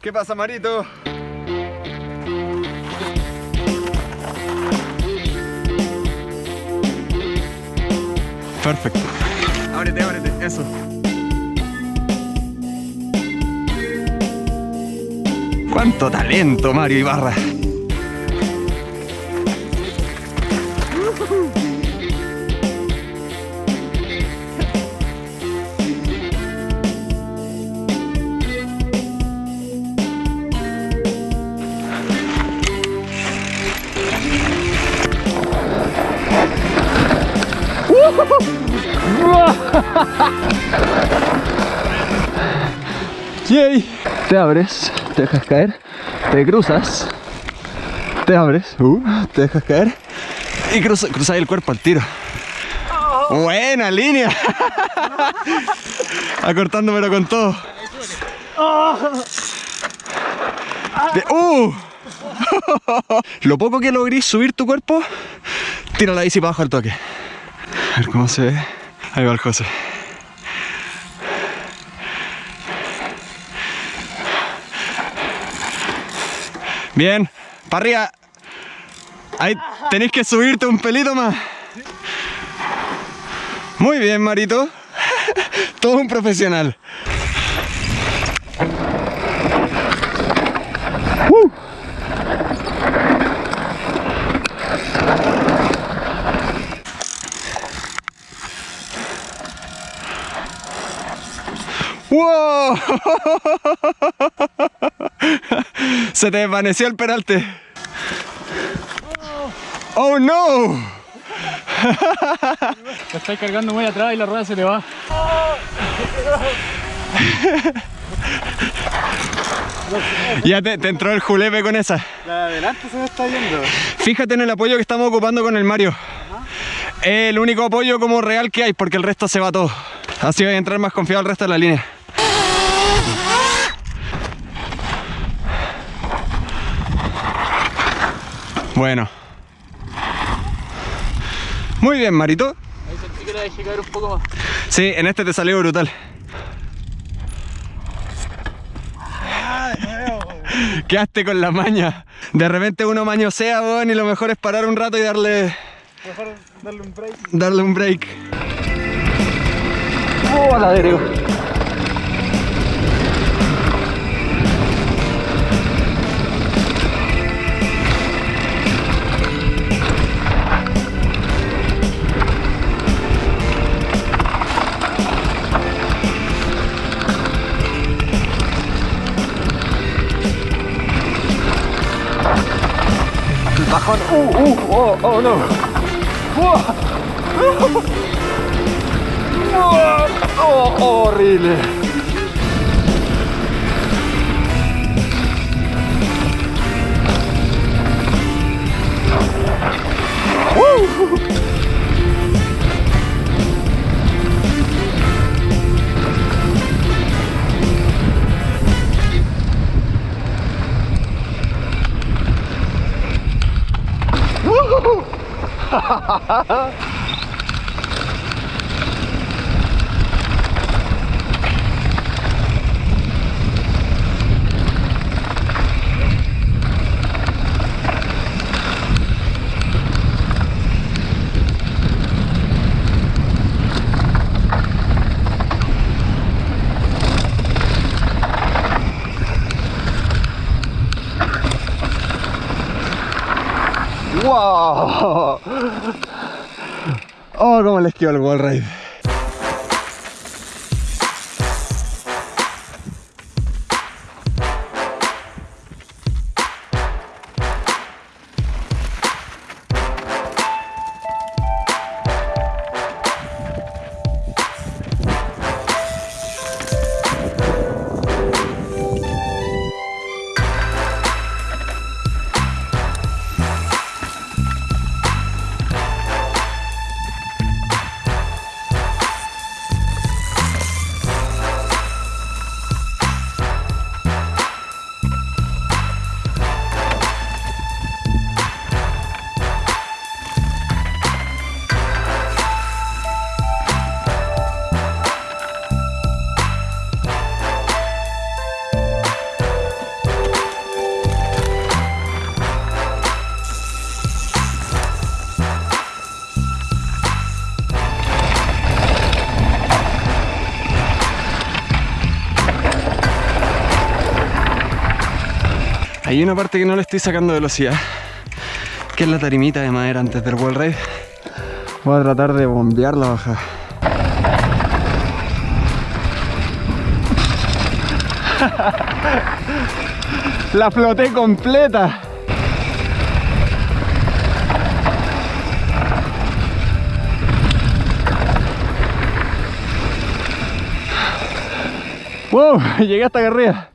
¿Qué pasa, Marito? Perfecto. Ábrete, ábrete, eso. ¡Cuánto talento, Mario Ibarra! Te abres, te dejas caer, te cruzas, te abres, uh, te dejas caer y cruza, cruzas el cuerpo al tiro. Buena línea. Acortándomelo con todo. Uh. Lo poco que logré subir tu cuerpo, tira la bici para abajo al toque. A ver cómo se ve. Ahí va el José. Bien, para arriba. Ahí tenéis que subirte un pelito más. Muy bien, Marito. Todo un profesional. ¡Uh! ¡Wow! Se te desvaneció el peralte. ¡Oh no! Te estás cargando muy atrás y la rueda se te va. Ya te, te entró el julepe con esa. La de adelante se me está yendo. Fíjate en el apoyo que estamos ocupando con el Mario. Es el único apoyo como real que hay porque el resto se va todo. Así voy a entrar más confiado al resto de la línea. Bueno. Muy bien, Marito. Ahí sentí que la dejé caer un poco más. Sí, en este te salió brutal. Quedaste con la maña. De repente uno mañosea, weón, y lo mejor es parar un rato y darle, Mejor darle un break. darle un break. ¡Oh, la! Bajón. Uh, uh, oh, oh no. Uah. Uah. Oh, horrible. ¡Wow! Oh, cómo les quedó el wall ride. Hay una parte que no le estoy sacando velocidad, que es la tarimita de madera antes del wall ride. Voy a tratar de bombear la bajada. La floté completa. ¡Wow! Llegué hasta acá arriba.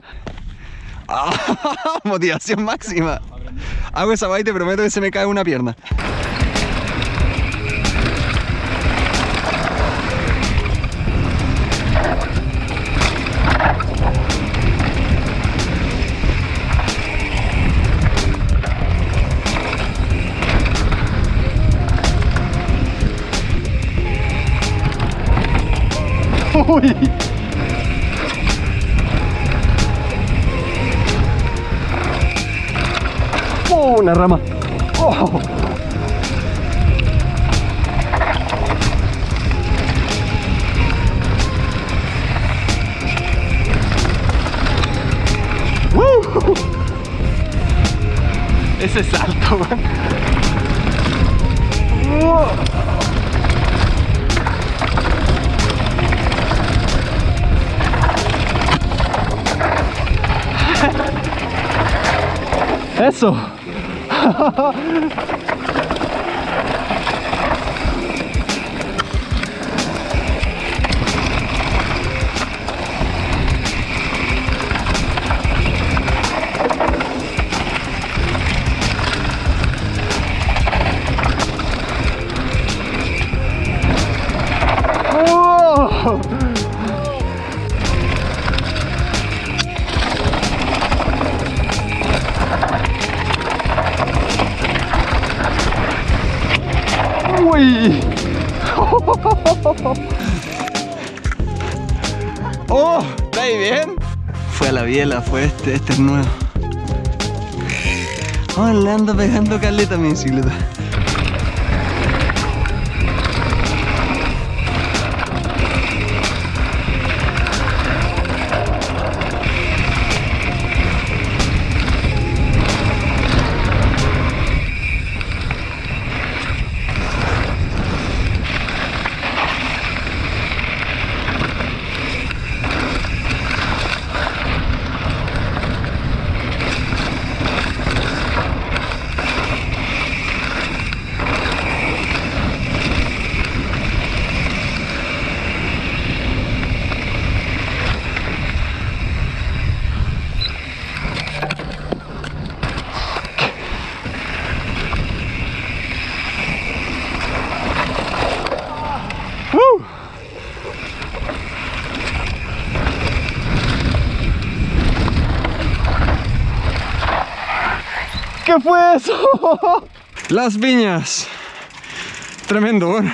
Motivación máxima. Hago esa vaina y te prometo que se me cae una pierna. Uy. Oh, una rama. Oh. ¡Woo! Ese salto, man. ¡Oh! Eso. ¡Uy! ¡Oh! ¿Está ahí bien? Fue a la biela, fue este, este es nuevo. Oh, le ando pegando caleta a mi bicicleta. ¿Qué fue eso? Las viñas. Tremendo, bueno.